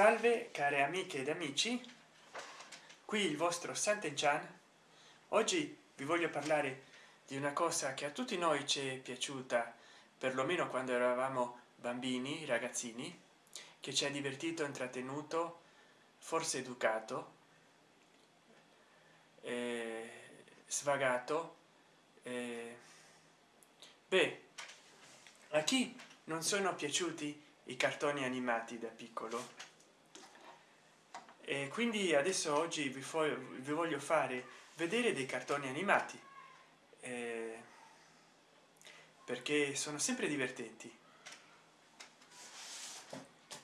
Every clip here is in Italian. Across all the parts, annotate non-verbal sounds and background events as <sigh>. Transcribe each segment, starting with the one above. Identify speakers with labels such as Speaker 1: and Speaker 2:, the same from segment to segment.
Speaker 1: salve care amiche ed amici. Qui il vostro Sant'Enchan. Oggi vi voglio parlare di una cosa che a tutti noi ci è piaciuta perlomeno quando eravamo bambini ragazzini che ci ha divertito intrattenuto forse educato eh, svagato eh, beh a chi non sono piaciuti i cartoni animati da piccolo e quindi adesso oggi vi, vi voglio fare vedere dei cartoni animati. Eh, perché sono sempre divertenti.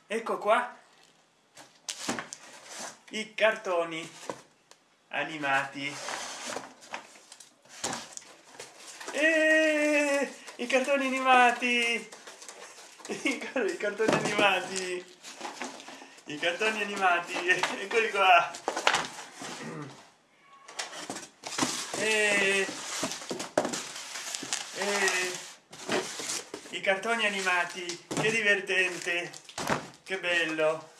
Speaker 1: Ecco qua i cartoni animati. E i cartoni animati. <laughs> I cartoni animati i cartoni animati <laughs> eccoli qua. E, e, i cartoni animati che divertente che bello.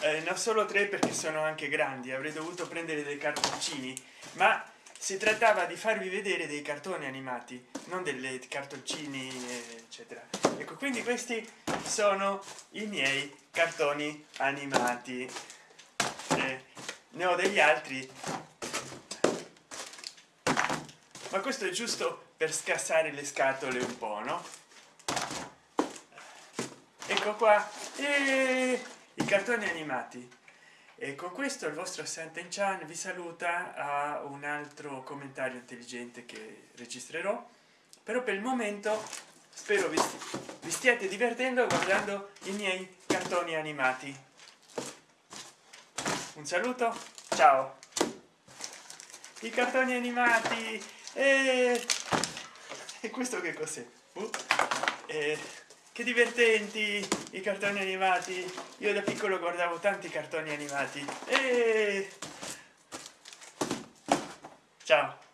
Speaker 1: Eh, non solo tre perché sono anche grandi avrei dovuto prendere dei cartoncini ma si trattava di farvi vedere dei cartoni animati non delle cartoncini eccetera. Ecco quindi questi sono i miei cartoni animati. Eh, ne ho degli altri. Ma questo è giusto per scassare le scatole un po no? Ecco qua. E i cartoni animati e con questo il vostro Sant'Enchan vi saluta a un altro commentario intelligente che registrerò. Però per il momento spero vi, vi stiate divertendo guardando i miei cartoni animati. Un saluto ciao! I cartoni animati! E, e questo che cos'è? Uh, che divertenti i cartoni animati. Io da piccolo guardavo tanti cartoni animati. E ciao